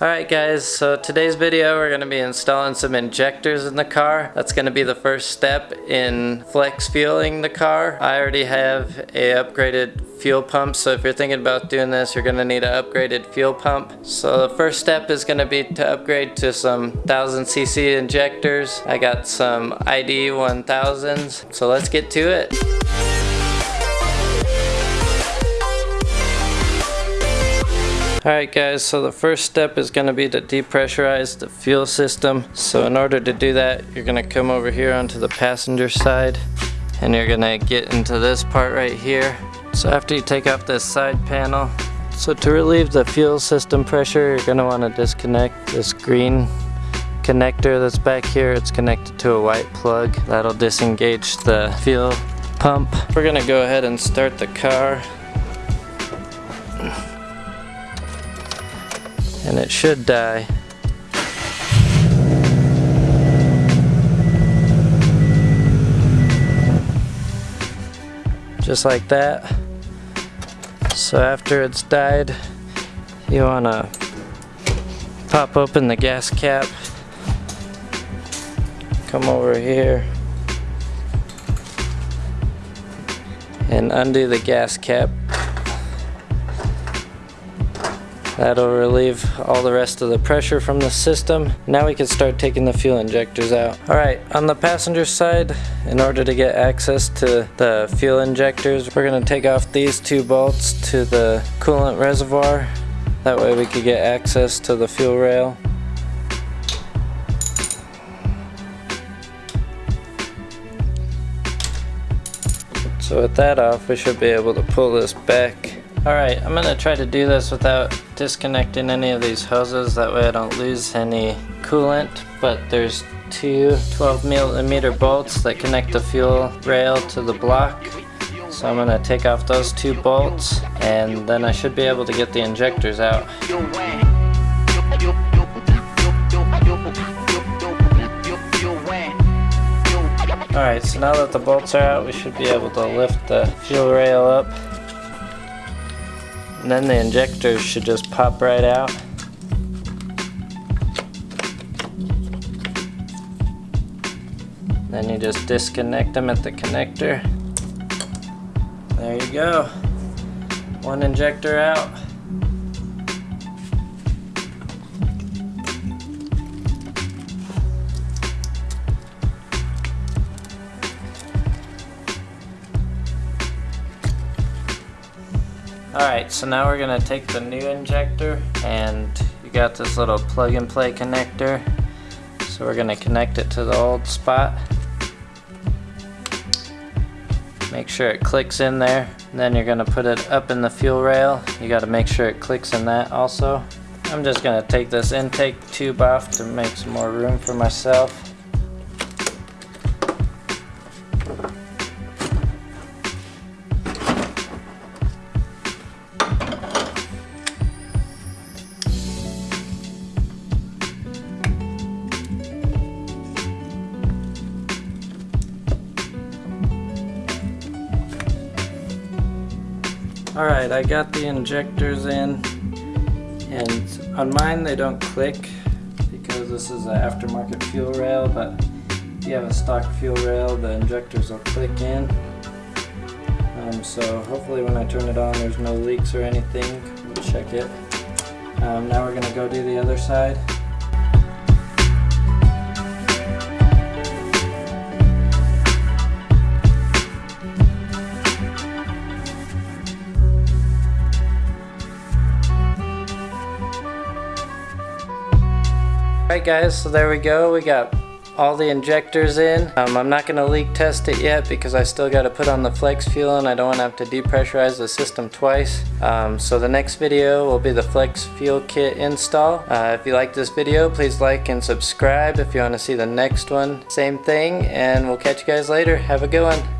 Alright guys, so today's video we're going to be installing some injectors in the car. That's going to be the first step in flex fueling the car. I already have a upgraded fuel pump, so if you're thinking about doing this, you're going to need an upgraded fuel pump. So the first step is going to be to upgrade to some 1000cc injectors. I got some ID 1000s, so let's get to it. Alright guys, so the first step is going to be to depressurize the fuel system. So in order to do that, you're going to come over here onto the passenger side and you're going to get into this part right here. So after you take off this side panel, so to relieve the fuel system pressure, you're going to want to disconnect this green connector that's back here. It's connected to a white plug. That'll disengage the fuel pump. We're going to go ahead and start the car. And it should die. Just like that. So after it's died, you want to pop open the gas cap, come over here, and undo the gas cap That'll relieve all the rest of the pressure from the system. Now we can start taking the fuel injectors out. Alright, on the passenger side, in order to get access to the fuel injectors, we're going to take off these two bolts to the coolant reservoir. That way we could get access to the fuel rail. So with that off, we should be able to pull this back Alright, I'm going to try to do this without disconnecting any of these hoses, that way I don't lose any coolant, but there's two 12 millimeter bolts that connect the fuel rail to the block. So I'm going to take off those two bolts, and then I should be able to get the injectors out. Alright, so now that the bolts are out, we should be able to lift the fuel rail up. And then the injectors should just pop right out. Then you just disconnect them at the connector. There you go. One injector out. Alright, so now we're going to take the new injector and you got this little plug and play connector. So we're going to connect it to the old spot. Make sure it clicks in there. Then you're going to put it up in the fuel rail. You got to make sure it clicks in that also. I'm just going to take this intake tube off to make some more room for myself. Alright, I got the injectors in and on mine they don't click because this is an aftermarket fuel rail but if you have a stock fuel rail the injectors will click in. Um, so hopefully when I turn it on there's no leaks or anything. We'll check it. Um, now we're gonna go do the other side Alright guys, so there we go. We got all the injectors in. Um, I'm not going to leak test it yet because I still got to put on the flex fuel and I don't want to have to depressurize the system twice. Um, so the next video will be the flex fuel kit install. Uh, if you like this video, please like and subscribe if you want to see the next one. Same thing and we'll catch you guys later. Have a good one.